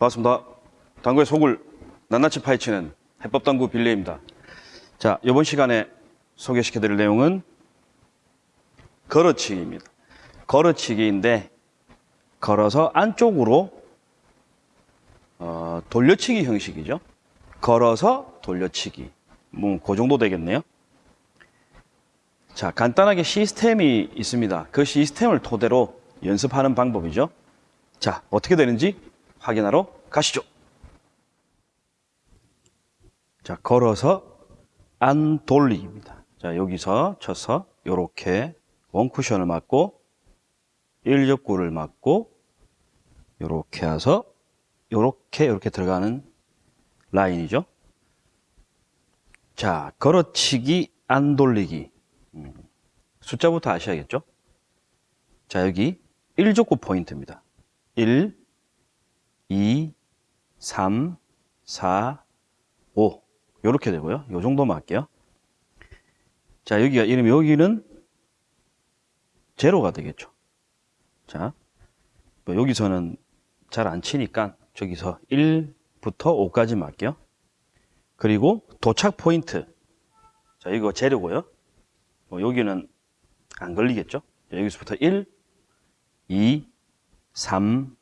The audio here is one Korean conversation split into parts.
반갑습니다. 당구의 속을 낱낱이 파헤치는 해법당구 빌리입니다. 자, 이번 시간에 소개시켜드릴 내용은 걸어치기입니다. 걸어치기인데 걸어서 안쪽으로 어, 돌려치기 형식이죠. 걸어서 돌려치기. 뭐, 그 정도 되겠네요. 자, 간단하게 시스템이 있습니다. 그 시스템을 토대로 연습하는 방법이죠. 자, 어떻게 되는지 확인하러 가시죠. 자, 걸어서 안 돌리기입니다. 자, 여기서 쳐서 요렇게 원쿠션을 맞고 1접구를 맞고 요렇게 해서 요렇게 요렇게 들어가는 라인이죠. 자, 걸어치기 안 돌리기. 음, 숫자부터 아셔야겠죠? 자, 여기 1족구 포인트입니다. 1, 2, 3, 4, 5. 요렇게 되고요. 요 정도만 할게요. 자, 여기가 이러면 여기는 제로가 되겠죠. 자, 뭐 여기서는 잘 안 치니까 저기서 1부터 5까지 맞게요. 그리고 도착 포인트. 자, 이거 재료고요. 뭐 여기는 안 걸리겠죠? 자, 여기서부터 1, 2, 3,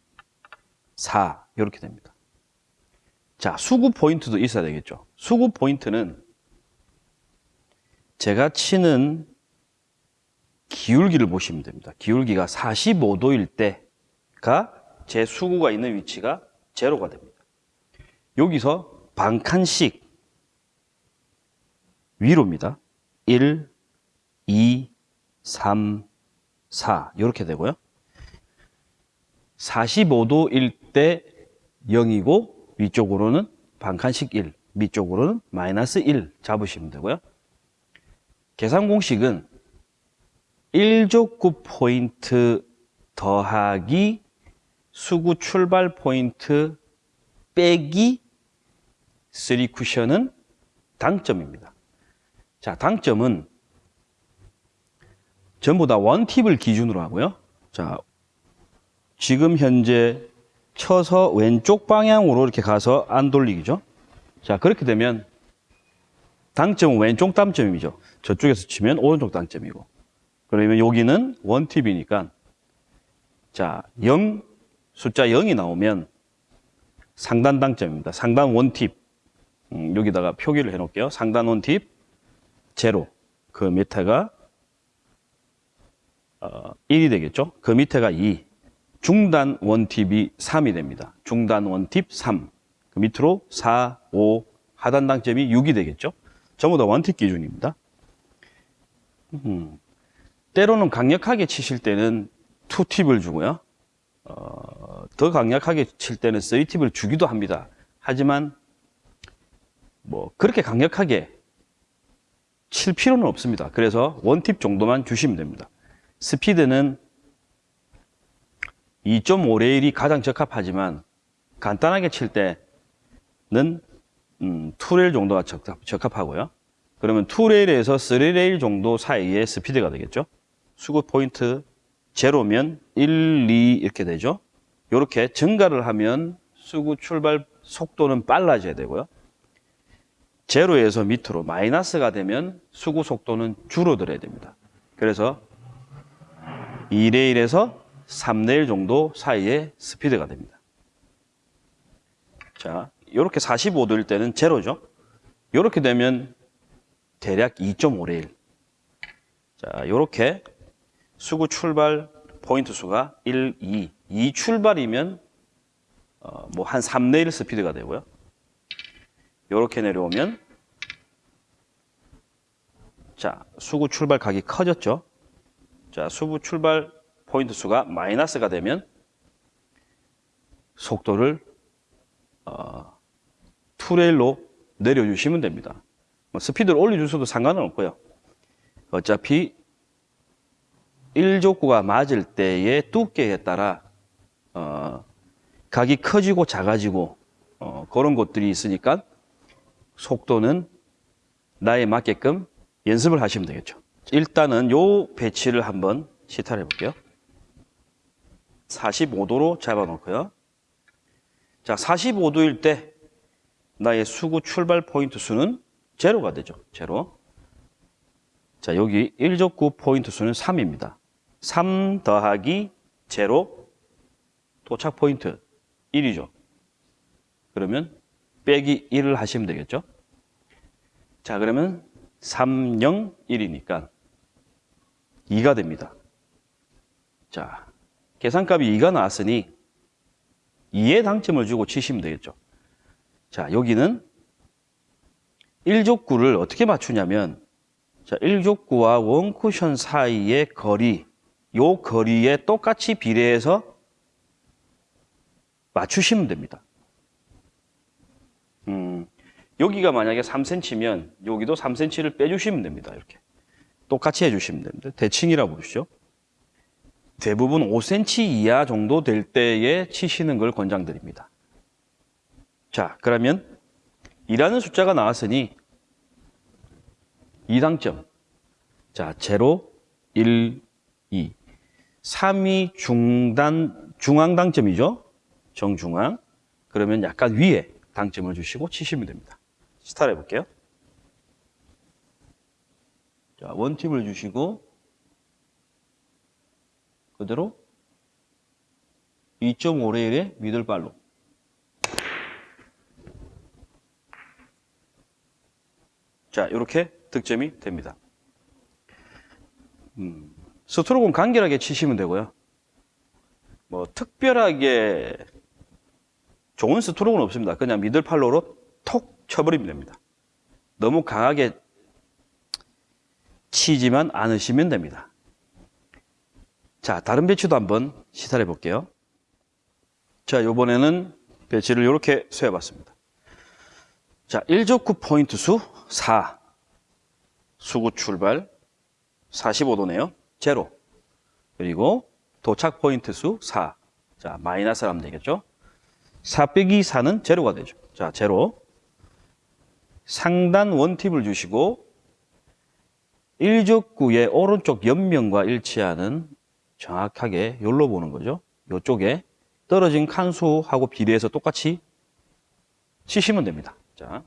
4 이렇게 됩니다. 자, 수구 포인트도 있어야 되겠죠. 수구 포인트는 제가 치는 기울기를 보시면 됩니다. 기울기가 45도일 때가 제 수구가 있는 위치가 제로가 됩니다. 여기서 반 칸씩 위로입니다. 1, 2, 3, 4 이렇게 되고요. 45도일 때 0이고 위쪽으로는 반 칸씩 1, 밑쪽으로는 마이너스 1 잡으시면 되고요. 계산 공식은 1족구 포인트 더하기 수구 출발 포인트 빼기 3 쿠션은 당점입니다. 자, 당점은 전부 다 원팁을 기준으로 하고요. 자, 지금 현재 쳐서 왼쪽 방향으로 이렇게 가서 안 돌리기죠. 자, 그렇게 되면 당점은 왼쪽 당점이죠. 저쪽에서 치면 오른쪽 당점이고. 그러면 여기는 원팁이니까 자, 0 숫자 0이 나오면 상단 당점입니다. 상단 원팁. 음, 여기다가 표기를 해 놓을게요. 상단 원팁 제로. 그 밑에가 어, 1이 되겠죠. 그 밑에가 2. 중단 원팁이 3이 됩니다. 중단 원팁 3. 그 밑으로 4, 5, 하단 당점이 6이 되겠죠. 전부 다 원팁 기준입니다. 음, 때로는 강력하게 치실 때는 2팁을 주고요. 어, 더 강력하게 칠 때는 3팁을 주기도 합니다. 하지만 뭐 그렇게 강력하게 칠 필요는 없습니다. 그래서 원팁 정도만 주시면 됩니다. 스피드는 2.5레일이 가장 적합하지만 간단하게 칠 때는 음, 2레일 정도가 적합, 적합 하고요. 그러면 2레일에서 3레일 정도 사이의 스피드가 되겠죠. 수급 포인트 제로면 1, 2 이렇게 되죠. 이렇게 증가를 하면 수구 출발 속도는 빨라져야 되고요. 제로에서 밑으로 마이너스가 되면 수구 속도는 줄어들어야 됩니다. 그래서 2레일에서 3레일 정도 사이의 스피드가 됩니다. 자, 이렇게 45도일 때는 제로죠. 이렇게 되면 대략 2.5레일. 자, 이렇게 수구 출발 포인트 수가 1, 2. 2 출발이면 어, 뭐한 3레일 스피드가 되고요. 이렇게 내려오면 자, 수구 출발 각이 커졌죠. 자, 수구 출발 포인트 수가 마이너스가 되면 속도를 어, 투레일로 내려주시면 됩니다. 뭐 스피드를 올려주셔도 상관은 없고요. 어차피 1족구가 맞을 때의 두께에 따라 어, 각이 커지고 작아지고 어, 그런 것들이 있으니까 속도는 나에 맞게끔 연습을 하시면 되겠죠. 일단은 요 배치를 한번 시타를 해볼게요. 45도로 잡아 놓고요. 자, 45도일 때 나의 수구 출발 포인트 수는 제로가 되죠. 제로. 자, 여기 1적구 포인트 수는 3입니다. 3 더하기 제로 도착 포인트 1이죠. 그러면 빼기 1을 하시면 되겠죠. 자, 그러면 3, 0, 1이니까 2가 됩니다. 자, 계산값이 2가 나왔으니 2의 당점을 주고 치시면 되겠죠. 자, 여기는 1족구를 어떻게 맞추냐면 자, 1족구와 원쿠션 사이의 거리, 요 거리에 똑같이 비례해서 맞추시면 됩니다. 음, 여기가 만약에 3cm면 여기도 3cm를 빼주시면 됩니다. 이렇게. 똑같이 해주시면 됩니다. 대칭이라 보시죠. 대부분 5cm 이하 정도 될 때에 치시는 걸 권장드립니다. 자, 그러면 2라는 숫자가 나왔으니 2당점. 자, 0, 1, 2. 3이 중단, 중앙 당점이죠. 정중앙. 그러면 약간 위에 당점을 주시고 치시면 됩니다. 스타트 해볼게요. 자, 원팁을 주시고 그대로 2.5레일의 미들발로 자, 이렇게 득점이 됩니다. 음, 스트로크는 간결하게 치시면 되고요. 뭐 특별하게 좋은 스트로크는 없습니다. 그냥 미들팔로로 톡 쳐버리면 됩니다. 너무 강하게 치지만 않으시면 됩니다. 자, 다른 배치도 한번 시사해 볼게요. 자, 요번에는 배치를 이렇게 세어봤습니다. 자, 1족구 포인트 수 4. 수구 출발 45도네요. 제로. 그리고 도착 포인트 수 4. 자, 마이너스를 하면 되겠죠. 4 빼기 4는 제로가 되죠. 자, 제로. 상단 원팁을 주시고 1족구의 오른쪽 옆면과 일치하는 정확하게 열로 보는 거죠. 이쪽에 떨어진 칸수하고 비례해서 똑같이 치시면 됩니다. 자,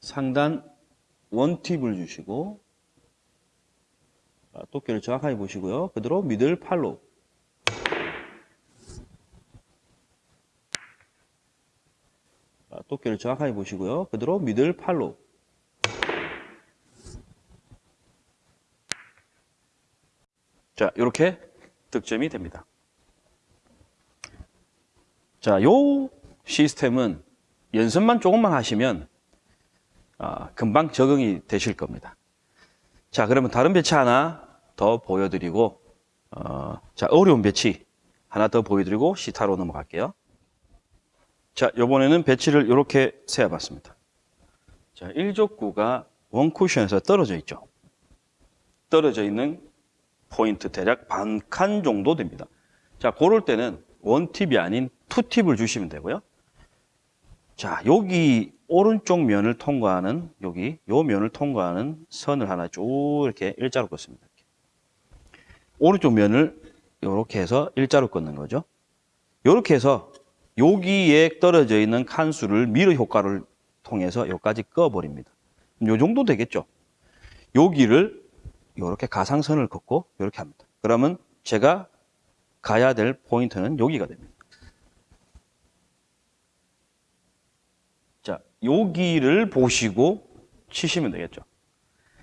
상단 원팁을 주시고 자, 도끼를 정확하게 보시고요. 그대로 미들 팔로 자, 도끼를 정확하게 보시고요. 그대로 미들 팔로 자, 이렇게 득점이 됩니다. 자, 요 시스템은 연습만 조금만 하시면 아, 금방 적응이 되실 겁니다. 자, 그러면 다른 배치 하나 더 보여드리고 어, 자, 어려운 배치 하나 더 보여드리고 시타로 넘어갈게요. 자, 요번에는 배치를 이렇게 세워봤습니다. 자, 1적구가 원쿠션에서 떨어져 있죠. 떨어져 있는 포인트 대략 반 칸 정도 됩니다. 자, 고럴 때는 one tip이 아닌 two tip을 주시면 되고요. 자, 여기 오른쪽 면을 통과하는 여기 요 면을 통과하는 선을 하나 쭉 이렇게 일자로 긋습니다. 이렇게. 오른쪽 면을 이렇게 해서 일자로 긋는 거죠. 이렇게 해서 여기에 떨어져 있는 칸수를 mirror 효과를 통해서 여기까지 그어버립니다. 요 정도 되겠죠. 여기를 이렇게 가상선을 긋고 이렇게 합니다. 그러면 제가 가야 될 포인트는 여기가 됩니다. 자, 여기를 보시고 치시면 되겠죠.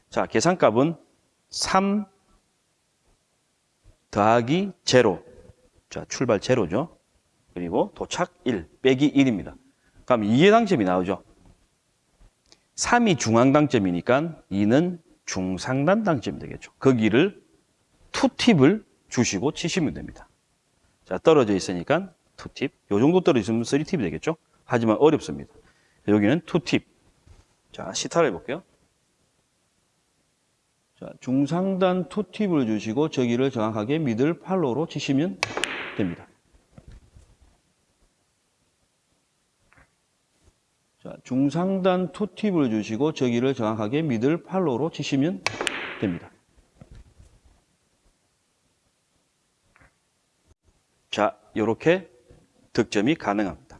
자, 계산값은 3 더하기 제로. 자, 출발 제로죠. 그리고 도착 1 빼기 1입니다. 그럼 2의 당점이 나오죠. 3이 중앙당점이니까 2는 중상단 당점이 되겠죠. 거기를 투팁을 주시고 치시면 됩니다. 자, 떨어져 있으니까 투팁. 요 정도 떨어져 있으면 쓰리팁이 되겠죠. 하지만 어렵습니다. 여기는 투팁. 자, 시타를 해볼게요. 자, 중상단 투팁을 주시고 저기를 정확하게 미들 팔로로 치시면 됩니다. 자, 중상단 투팁을 주시고 저기를 정확하게 미들 팔로로 치시면 됩니다. 자, 이렇게 득점이 가능합니다.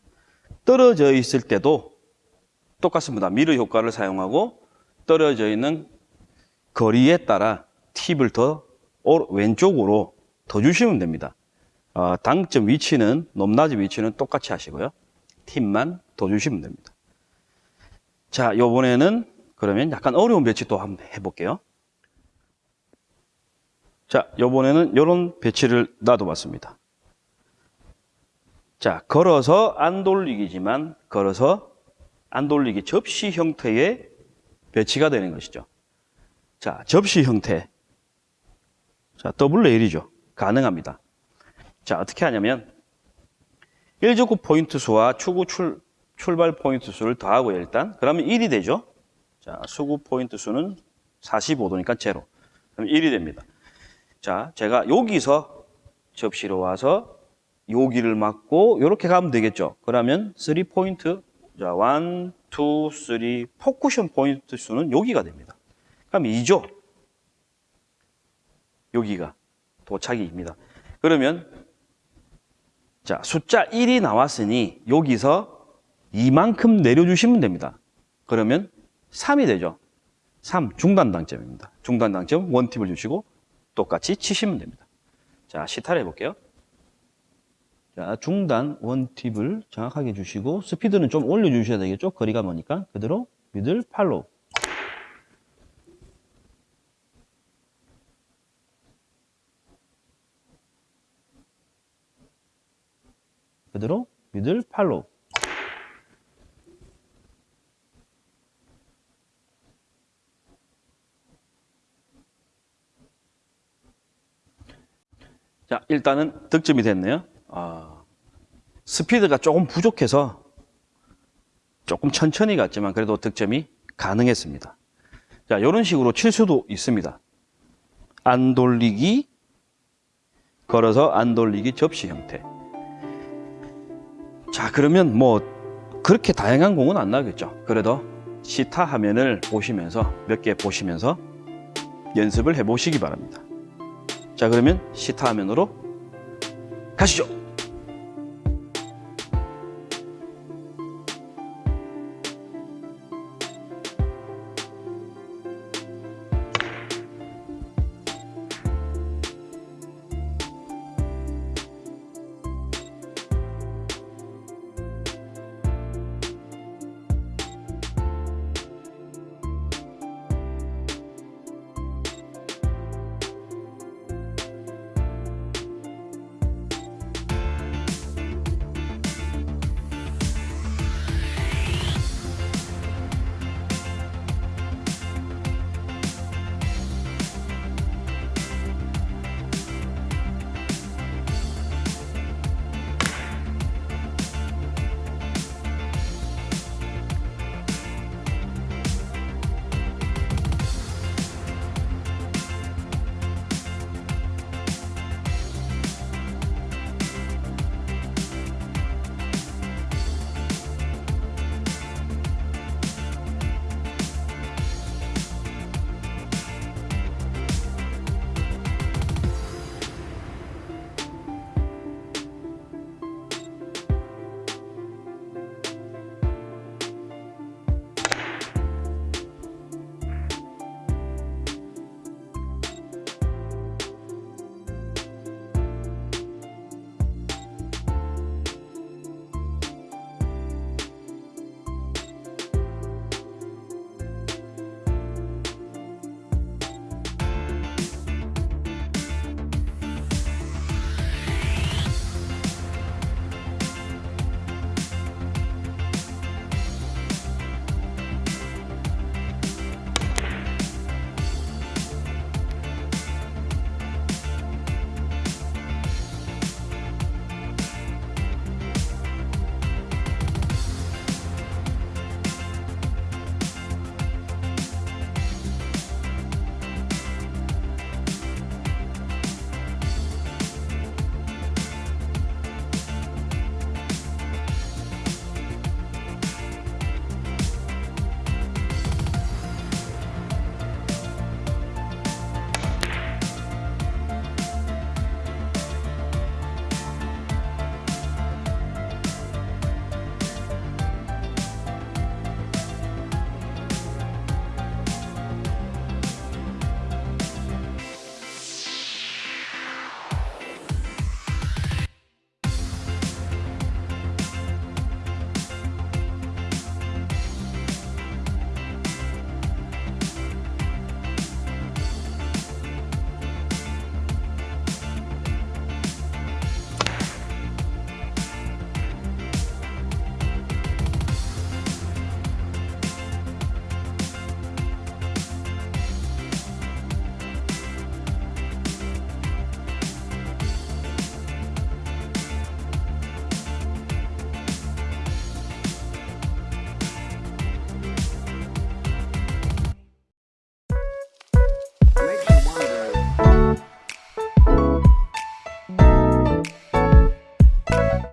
떨어져 있을 때도 똑같습니다. 미러 효과를 사용하고 떨어져 있는 거리에 따라 팁을 더 오- 왼쪽으로 더 주시면 됩니다. 어, 당점 위치는 높낮이 위치는 똑같이 하시고요. 팁만 더 주시면 됩니다. 자, 요번에는 그러면 약간 어려운 배치 또 한번 해볼게요. 자, 요번에는 이런 배치를 놔둬봤습니다. 자, 걸어서 안 돌리기지만 걸어서 안 돌리기 접시 형태의 배치가 되는 것이죠. 자, 접시 형태. 자, double rail이죠. 가능합니다. 자, 어떻게 하냐면 1적구 포인트 수와 수구 출, 출발 포인트 수를 더하고요, 일단. 그러면 1이 되죠. 자, 수구 포인트 수는 45도니까 제로. 그럼 1이 됩니다. 자, 제가 여기서 접시로 와서 여기를 맞고 이렇게 가면 되겠죠. 그러면 3 포인트, 자, 1, 2, 3, 포쿠션 포인트 수는 여기가 됩니다. 그럼 2죠. 여기가 도착이입니다. 그러면 자, 숫자 1이 나왔으니 여기서 이만큼 내려주시면 됩니다. 그러면 3이 되죠. 3 중단 당점입니다. 중단 당점 원팁을 주시고 똑같이 치시면 됩니다. 자, 시타를 해볼게요. 자, 중단 원팁을 정확하게 주시고 스피드는 좀 올려주셔야 되겠죠. 거리가 머니까 그대로 미들 팔로우. 그대로 미들 팔로우. 자, 일단은 득점이 됐네요. 아, 스피드가 조금 부족해서 조금 천천히 갔지만 그래도 득점이 가능했습니다. 자, 이런 식으로 칠 수도 있습니다. 안 돌리기, 걸어서 안 돌리기 접시 형태. 자, 그러면 뭐 그렇게 다양한 공은 안 나겠죠. 그래도 시타 화면을 보시면서 몇 개 보시면서 연습을 해 보시기 바랍니다. 자, 그러면 시타 화면으로 가시죠.